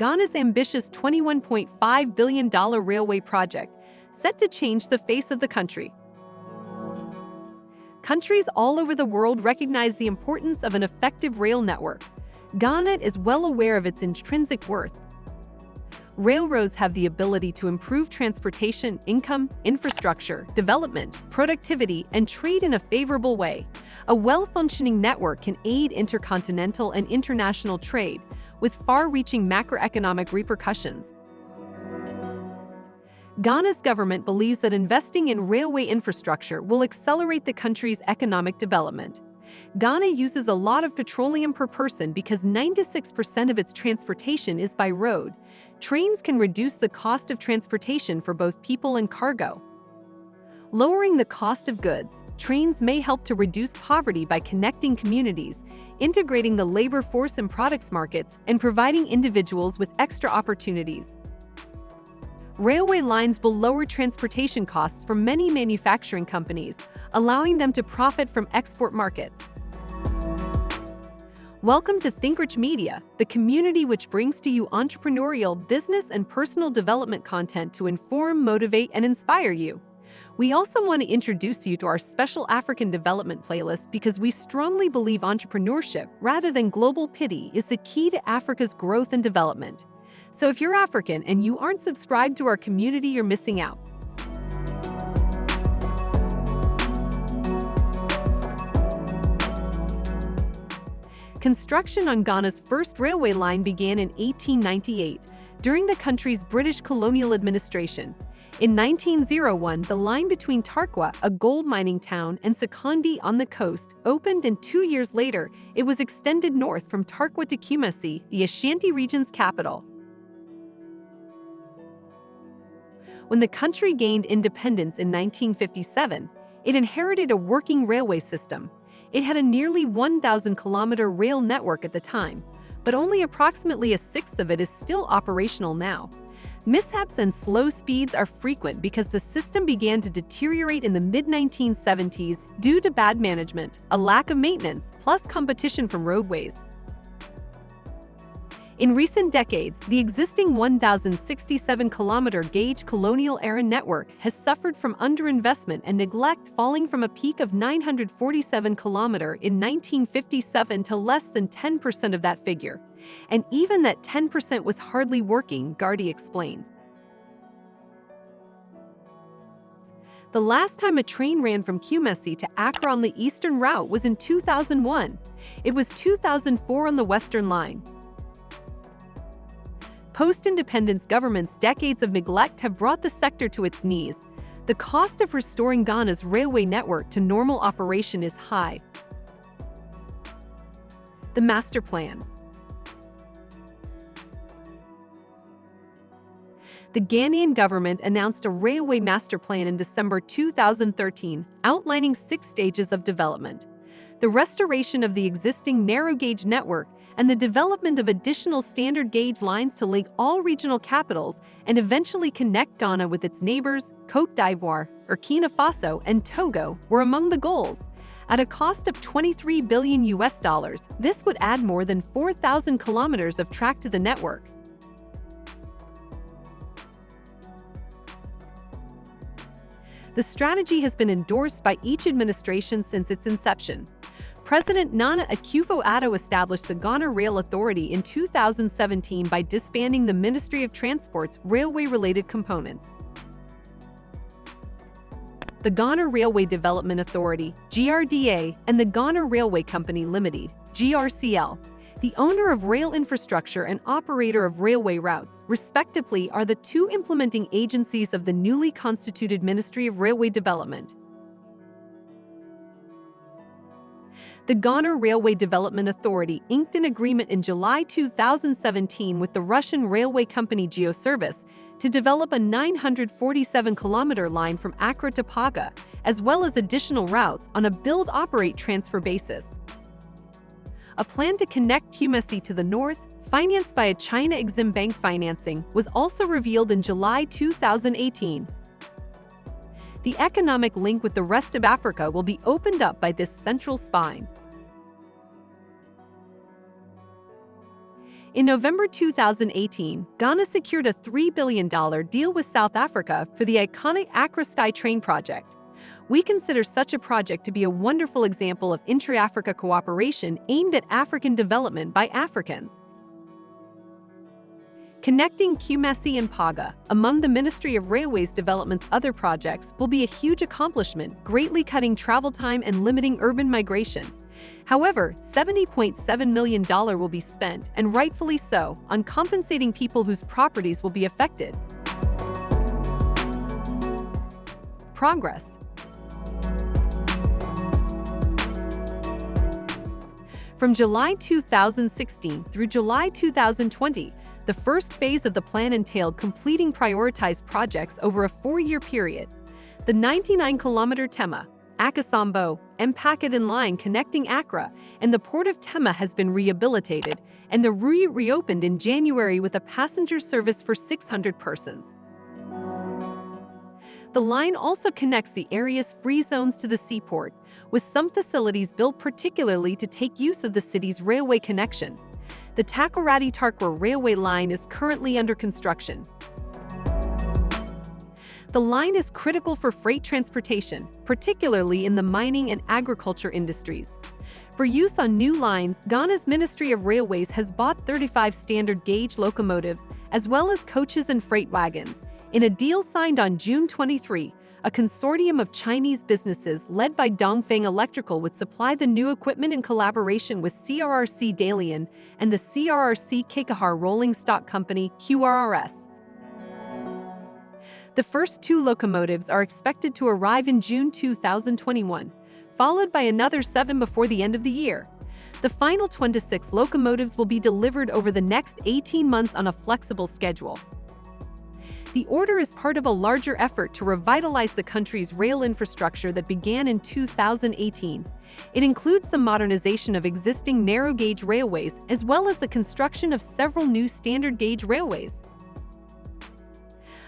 Ghana's ambitious $21.5 billion railway project, set to change the face of the country. Countries all over the world recognize the importance of an effective rail network. Ghana is well aware of its intrinsic worth. Railroads have the ability to improve transportation, income, infrastructure, development, productivity, and trade in a favorable way. A well-functioning network can aid intercontinental and international trade, with far-reaching macroeconomic repercussions. Ghana's government believes that investing in railway infrastructure will accelerate the country's economic development. Ghana uses a lot of petroleum per person because 96% of its transportation is by road. Trains can reduce the cost of transportation for both people and cargo. Lowering the cost of goods, trains may help to reduce poverty by connecting communities, integrating the labor force and products markets, and providing individuals with extra opportunities. Railway lines will lower transportation costs for many manufacturing companies, allowing them to profit from export markets. Welcome to ThinkRich Media, the community which brings to you entrepreneurial, business, and personal development content to inform, motivate, and inspire you. We also want to introduce you to our special African development playlist because we strongly believe entrepreneurship, rather than global pity, is the key to Africa's growth and development. So if you're African and you aren't subscribed to our community, you're missing out. Construction on Ghana's first railway line began in 1898, during the country's British colonial administration. In 1901, the line between Tarkwa, a gold mining town, and Sekondi on the coast opened and two years later, it was extended north from Tarkwa to Kumasi, the Ashanti region's capital. When the country gained independence in 1957, it inherited a working railway system. It had a nearly 1,000-kilometer rail network at the time, but only approximately a sixth of it is still operational now. Mishaps and slow speeds are frequent because the system began to deteriorate in the mid-1970s due to bad management, a lack of maintenance, plus competition from roadways. In recent decades, the existing 1,067-kilometer gauge colonial-era network has suffered from underinvestment and neglect falling from a peak of 947 kilometer in 1957 to less than 10% of that figure. And even that 10% was hardly working, Ghartey explains. The last time a train ran from Kumasi to Accra on the eastern route was in 2001. It was 2004 on the western line. Post-independence government's decades of neglect have brought the sector to its knees. The cost of restoring Ghana's railway network to normal operation is high. The Master Plan The Ghanaian government announced a railway master plan in December 2013, outlining six stages of development. The restoration of the existing narrow-gauge network and the development of additional standard gauge lines to link all regional capitals and eventually connect Ghana with its neighbors, Cote d'Ivoire, Burkina Faso, and Togo were among the goals. At a cost of 23 billion US dollars, this would add more than 4,000 kilometers of track to the network. The strategy has been endorsed by each administration since its inception. President Nana Akufo-Addo established the Ghana Rail Authority in 2017 by disbanding the Ministry of Transport's railway-related components. The Ghana Railway Development Authority, GRDA, and the Ghana Railway Company Limited, GRCL, the owner of rail infrastructure and operator of railway routes, respectively, are the two implementing agencies of the newly constituted Ministry of Railway Development. The Ghana Railway Development Authority inked an agreement in July 2017 with the Russian railway company Geoservice to develop a 947-kilometer line from Accra to Paga, as well as additional routes on a build-operate-transfer basis. A plan to connect Kumasi to the north, financed by a China Exim Bank financing, was also revealed in July 2018. The economic link with the rest of Africa will be opened up by this central spine. In November 2018, Ghana secured a $3 billion deal with South Africa for the iconic Accra Sky Train project. We consider such a project to be a wonderful example of intra-Africa cooperation aimed at African development by Africans. Connecting Kumasi and Paga, among the Ministry of Railways Development's other projects, will be a huge accomplishment, greatly cutting travel time and limiting urban migration. However, $70.7 million will be spent, and rightfully so, on compensating people whose properties will be affected. Progress From July 2016 through July 2020, the first phase of the plan entailed completing prioritized projects over a four-year period. The 99-kilometer Tema, Akosombo, Mpakadan line connecting Accra and the port of Tema has been rehabilitated, and the route reopened in January with a passenger service for 600 persons. The line also connects the area's free zones to the seaport, with some facilities built particularly to take use of the city's railway connection. The Takoradi-Tarkwa railway line is currently under construction, the line is critical for freight transportation, particularly in the mining and agriculture industries. For use on new lines, Ghana's Ministry of Railways has bought 35 standard gauge locomotives, as well as coaches and freight wagons. In a deal signed on June 23, a consortium of Chinese businesses led by Dongfang Electrical would supply the new equipment in collaboration with CRRC Dalian and the CRRC Qiqihar Rolling Stock Company, QRRS. The first two locomotives are expected to arrive in June 2021, followed by another seven before the end of the year. The final 26 locomotives will be delivered over the next 18 months on a flexible schedule. The order is part of a larger effort to revitalize the country's rail infrastructure that began in 2018. It includes the modernization of existing narrow-gauge railways as well as the construction of several new standard-gauge railways.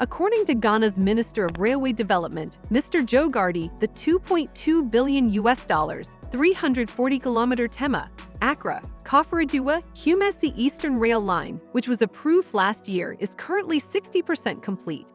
According to Ghana's Minister of Railway Development, Mr. Joe Ghartey, the 2.2 billion US dollars, 340 kilometer Tema, Accra, Koforidua, Kumasi Eastern Rail Line, which was approved last year, is currently 60% complete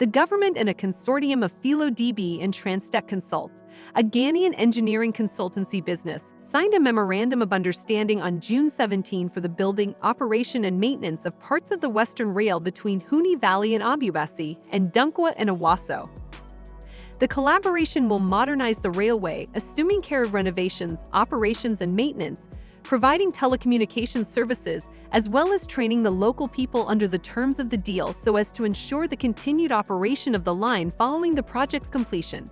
the government and a consortium of Thelo DB and Transtech Consult, a Ghanaian engineering consultancy business, signed a memorandum of understanding on June 17 for the building, operation, and maintenance of parts of the Western Rail between Huni Valley and Abubasi and Dunkwa and Awaso. The collaboration will modernize the railway, assuming care of renovations, operations, and maintenance, providing telecommunications services, as well as training the local people under the terms of the deal so as to ensure the continued operation of the line following the project's completion.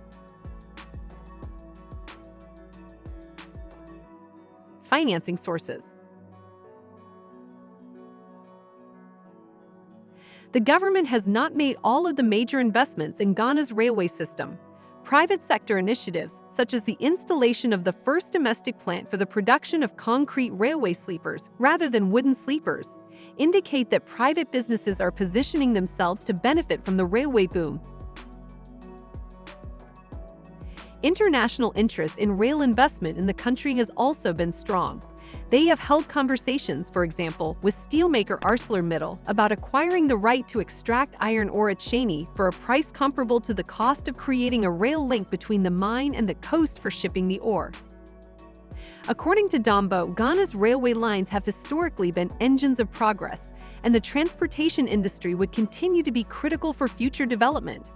Financing sources The government has not made all of the major investments in Ghana's railway system, Private sector initiatives, such as the installation of the first domestic plant for the production of concrete railway sleepers rather than wooden sleepers, indicate that private businesses are positioning themselves to benefit from the railway boom. International interest in rail investment in the country has also been strong. They have held conversations, for example, with steelmaker ArcelorMittal about acquiring the right to extract iron ore at Sheini for a price comparable to the cost of creating a rail link between the mine and the coast for shipping the ore. According to Dombo, Ghana's railway lines have historically been engines of progress, and the transportation industry would continue to be critical for future development.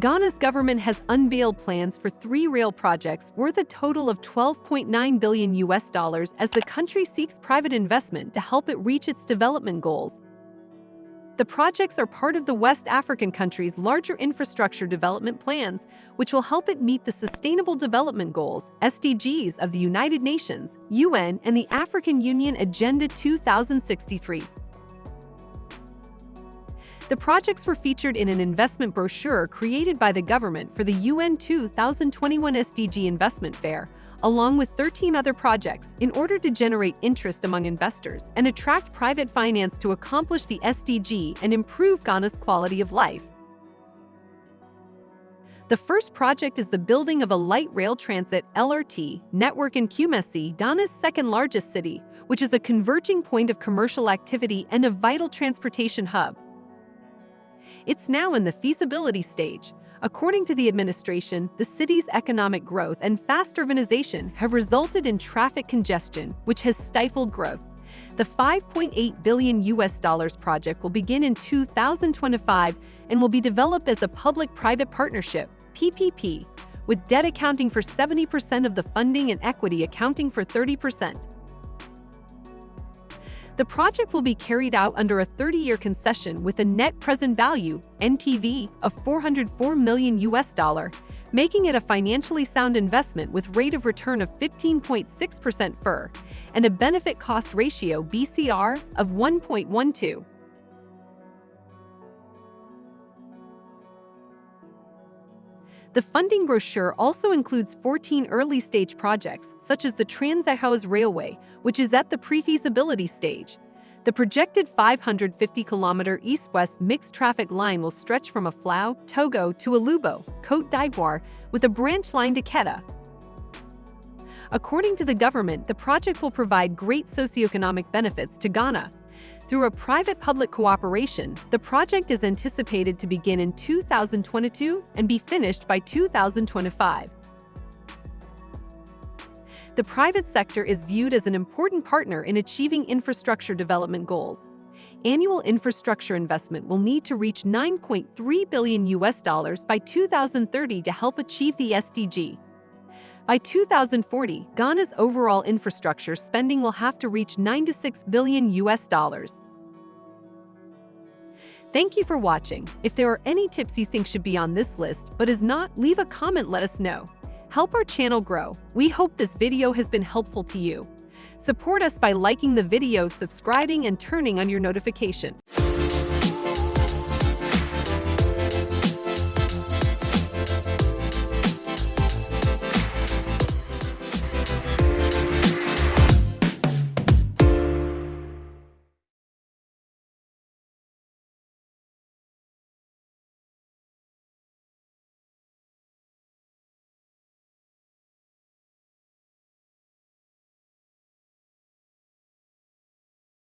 Ghana's government has unveiled plans for three rail projects worth a total of 12.9 billion US dollars as the country seeks private investment to help it reach its development goals. The projects are part of the West African country's larger infrastructure development plans, which will help it meet the Sustainable Development Goals SDGs of the United Nations, UN, and the African Union Agenda 2063. The projects were featured in an investment brochure created by the government for the UN 2021 SDG Investment Fair, along with 13 other projects, in order to generate interest among investors and attract private finance to accomplish the SDG and improve Ghana's quality of life. The first project is the building of a light rail transit LRT network in Kumasi, Ghana's second largest city, which is a converging point of commercial activity and a vital transportation hub. It's now in the feasibility stage. According to the administration, the city's economic growth and fast urbanization have resulted in traffic congestion, which has stifled growth. The 5.8 billion US dollars project will begin in 2025 and will be developed as a public-private partnership, PPP, with debt accounting for 70% of the funding and equity accounting for 30%. The project will be carried out under a 30-year concession with a net present value (NPV) of 404 million US dollar, making it a financially sound investment with rate of return of 15.6% FIR and a benefit cost ratio BCR of 1.12. The funding brochure also includes 14 early-stage projects, such as the Trans-ECOWAS Railway, which is at the pre-feasibility stage. The projected 550-kilometer east-west mixed-traffic line will stretch from Aflao, Togo to Elubo, Cote d'Ivoire, with a branch line to Keta. According to the government, the project will provide great socioeconomic benefits to Ghana, through a private-public cooperation, the project is anticipated to begin in 2022 and be finished by 2025. The private sector is viewed as an important partner in achieving infrastructure development goals. Annual infrastructure investment will need to reach 9.3 billion US dollars by 2030 to help achieve the SDG. By 2040, Ghana's overall infrastructure spending will have to reach 96 billion US dollars. Thank you for watching. If there are any tips you think should be on this list but is not, leave a comment let us know. Help our channel grow. We hope this video has been helpful to you. Support us by liking the video, subscribing, and turning on your notification.